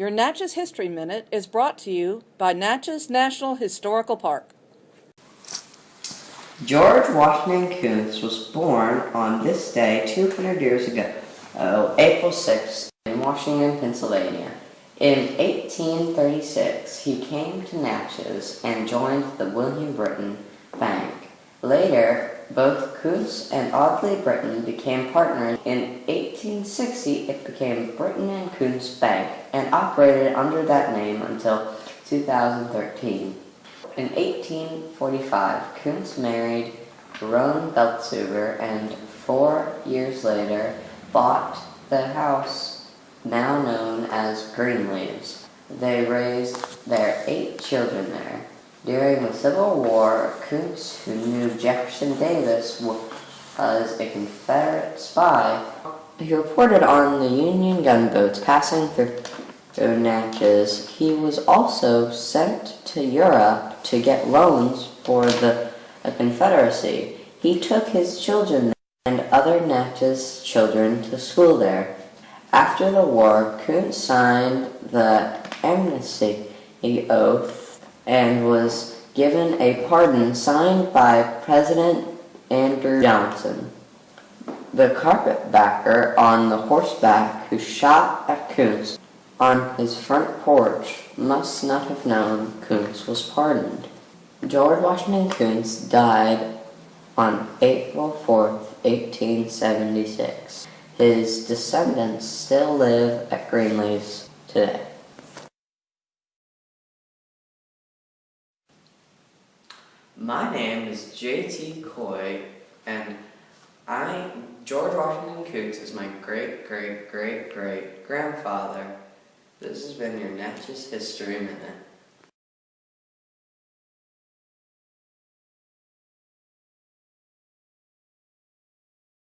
Your Natchez History Minute is brought to you by Natchez National Historical Park. George Washington Koontz was born on this day 200 years ago, oh, April 6th, in Washington, Pennsylvania. In 1836, he came to Natchez and joined the William Britton Bank. Later, both Koontz and Audley Britton became partners. In 1860, it became Britton and Koontz Bank operated under that name until 2013. In 1845, Koontz married Roan Beltsuber and four years later bought the house now known as Greenleaves. They raised their eight children there. During the Civil War, Koontz, who knew Jefferson Davis was a Confederate spy, he reported on the Union gunboats passing through Natchez. He was also sent to Europe to get loans for the Confederacy. He took his children and other Natchez children to school there. After the war, Koontz signed the amnesty oath and was given a pardon signed by President Andrew Johnson. The carpetbagger on the horseback who shot at Koontz on his front porch must not have known Koontz was pardoned. George Washington Koontz died on April 4, 1876. His descendants still live at Greenleaf's today. My name is JT Coy, and I, George Washington Koontz is my great, great, great, great grandfather. This has been your Natchez History Minute.